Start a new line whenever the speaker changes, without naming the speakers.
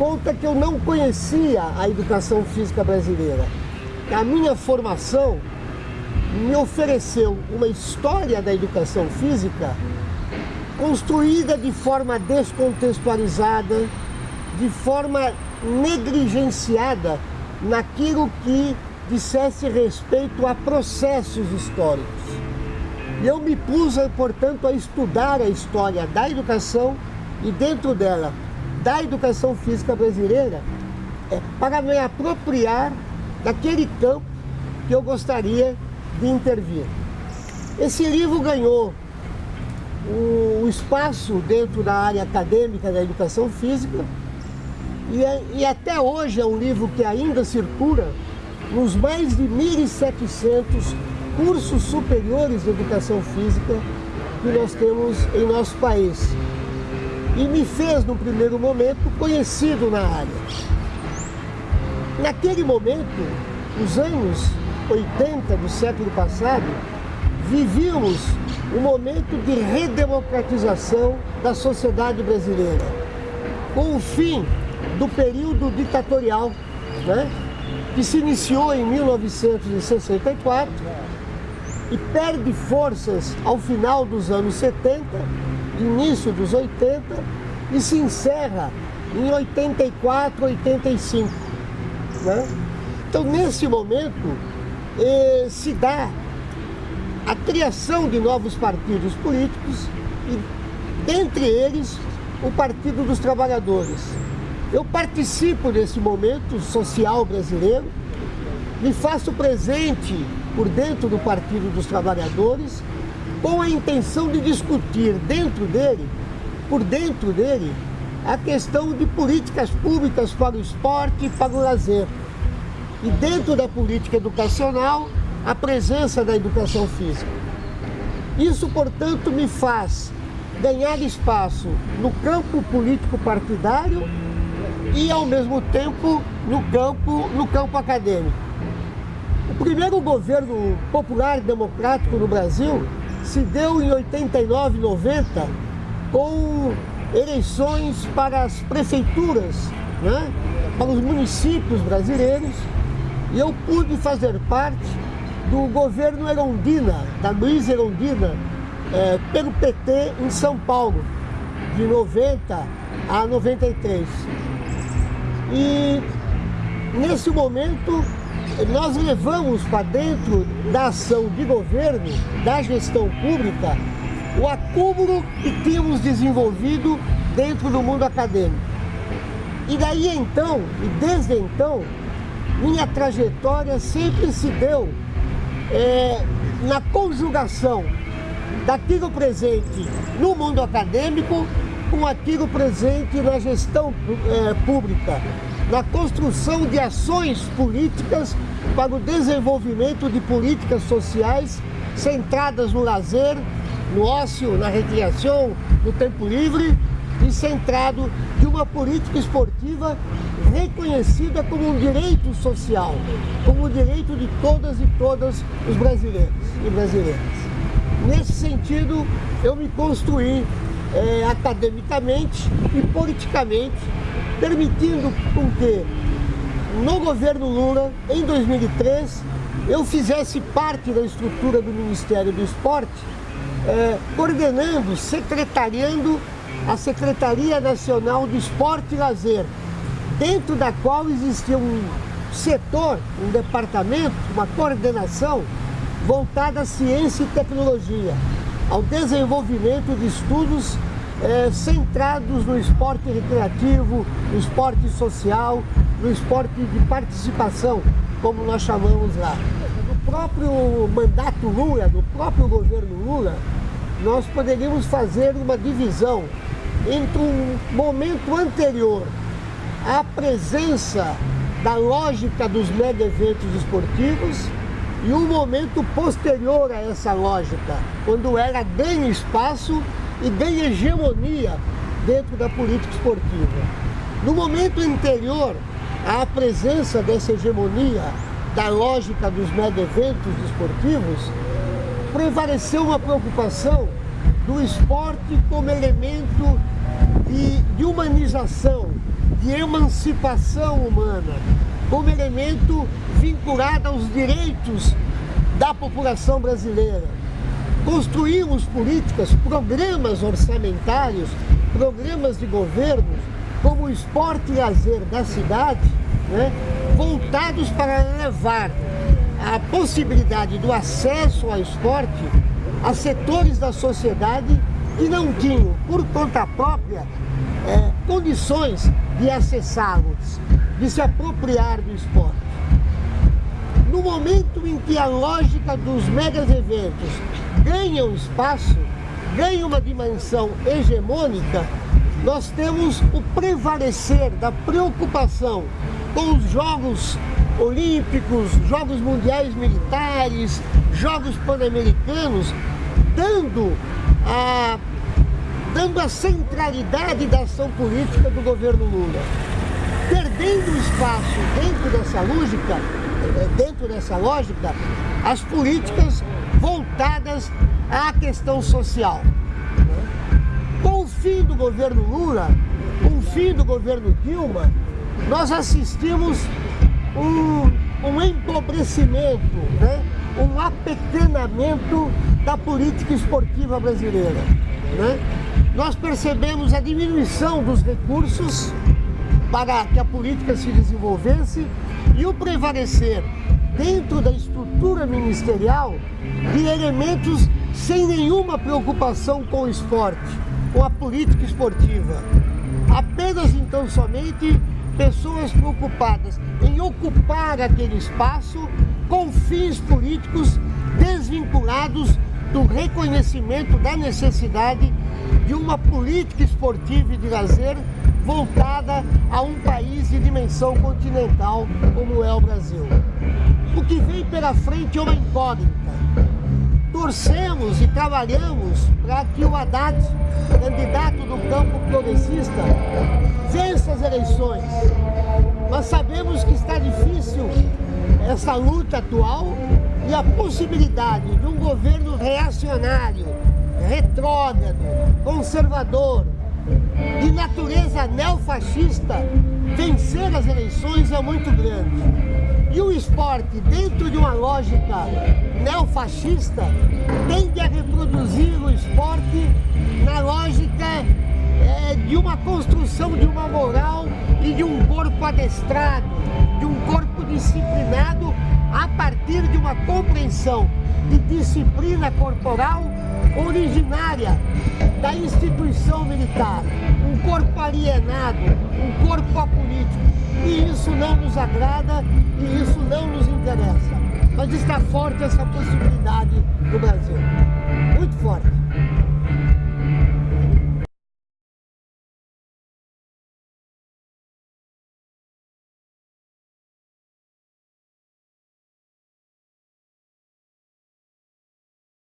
conta que eu não conhecia a educação física brasileira. A minha formação me ofereceu uma história da educação física construída de forma descontextualizada, de forma negligenciada naquilo que dissesse respeito a processos históricos. Eu me pus, portanto, a estudar a história da educação e dentro dela, da educação física brasileira, é, para me apropriar daquele campo que eu gostaria de intervir. Esse livro ganhou o espaço dentro da área acadêmica da educação física e, é, e até hoje é um livro que ainda circula nos mais de 1.700 cursos superiores de educação física que nós temos em nosso país. E me fez, no primeiro momento, conhecido na área. Naquele momento, os anos 80 do século passado, vivíamos um momento de redemocratização da sociedade brasileira, com o fim do período ditatorial, né, que se iniciou em 1964 e perde forças ao final dos anos 70, início dos 80 e se encerra em 84, 85. Né? Então, nesse momento, eh, se dá a criação de novos partidos políticos e, dentre eles, o Partido dos Trabalhadores. Eu participo desse momento social brasileiro, me faço presente por dentro do Partido dos Trabalhadores, com a intenção de discutir dentro dele, por dentro dele, a questão de políticas públicas para o esporte e para o lazer. E dentro da política educacional, a presença da educação física. Isso, portanto, me faz ganhar espaço no campo político partidário e, ao mesmo tempo, no campo, no campo acadêmico. O primeiro governo popular democrático no Brasil se deu em 89, 90, com eleições para as prefeituras, né? para os municípios brasileiros, e eu pude fazer parte do governo Erondina, da Luiz Erondina, é, pelo PT em São Paulo, de 90 a 93. E nesse momento nós levamos para dentro da ação de governo, da gestão pública, o acúmulo que tínhamos desenvolvido dentro do mundo acadêmico. E daí então, e desde então, minha trajetória sempre se deu é, na conjugação daquilo presente no mundo acadêmico com aquilo presente na gestão é, pública, na construção de ações políticas para o desenvolvimento de políticas sociais centradas no lazer, no ócio, na recreação, no tempo livre e centrado de uma política esportiva reconhecida como um direito social, como um direito de todas e todas os brasileiros e brasileiras. Nesse sentido, eu me construí é, academicamente e politicamente, permitindo com que no governo Lula, em 2003, eu fizesse parte da estrutura do Ministério do Esporte, é, coordenando, secretariando a Secretaria Nacional de Esporte e Lazer, dentro da qual existia um setor, um departamento, uma coordenação voltada à ciência e tecnologia, ao desenvolvimento de estudos é, centrados no esporte recreativo, no esporte social, no esporte de participação, como nós chamamos lá. No próprio mandato Lula, no próprio governo Lula, nós poderíamos fazer uma divisão entre um momento anterior à presença da lógica dos mega eventos esportivos e um momento posterior a essa lógica, quando ela ganha espaço e ganha hegemonia dentro da política esportiva. No momento anterior à presença dessa hegemonia da lógica dos mega eventos esportivos, prevaleceu uma preocupação do esporte como elemento de, de humanização, de emancipação humana, como elemento vinculado aos direitos da população brasileira. Construímos políticas, programas orçamentários, programas de governo, como o esporte e lazer da cidade, né, voltados para levar a possibilidade do acesso ao esporte a setores da sociedade que não tinham, por conta própria, é, condições de acessá-los, de se apropriar do esporte. No momento em que a lógica dos megas eventos ganha um espaço, ganha uma dimensão hegemônica, nós temos o prevalecer da preocupação com os Jogos Olímpicos, Jogos Mundiais Militares, Jogos Pan-Americanos, dando a, dando a centralidade da ação política do governo Lula. Perdendo espaço dentro dessa lógica, eh, dentro dessa lógica, as políticas voltadas à questão social. Com o fim do governo Lula, com o fim do governo Dilma, nós assistimos um, um empobrecimento, né? um apequenamento da política esportiva brasileira. Né? Nós percebemos a diminuição dos recursos para que a política se desenvolvesse e o prevalecer dentro da estrutura ministerial de elementos sem nenhuma preocupação com o esporte, com a política esportiva. Apenas então somente pessoas preocupadas em ocupar aquele espaço com fins políticos desvinculados do reconhecimento da necessidade de uma política esportiva e de lazer voltada a um país de dimensão continental como é o Brasil. Que vem pela frente é uma incógnita. Torcemos e trabalhamos para que o Haddad, candidato do campo progressista, vença as eleições. Mas sabemos que está difícil essa luta atual e a possibilidade de um governo reacionário, retrógrado, conservador, de natureza neofascista, vencer as eleições é muito grande. E o esporte, dentro de uma lógica neofascista, tende a reproduzir o esporte na lógica é, de uma construção de uma moral e de um corpo adestrado, de um corpo disciplinado a partir de uma compreensão de disciplina corporal originária da instituição militar, um corpo alienado, um corpo apolítico. E isso não nos agrada e isso não nos interessa. Mas está forte essa possibilidade no Brasil, muito forte.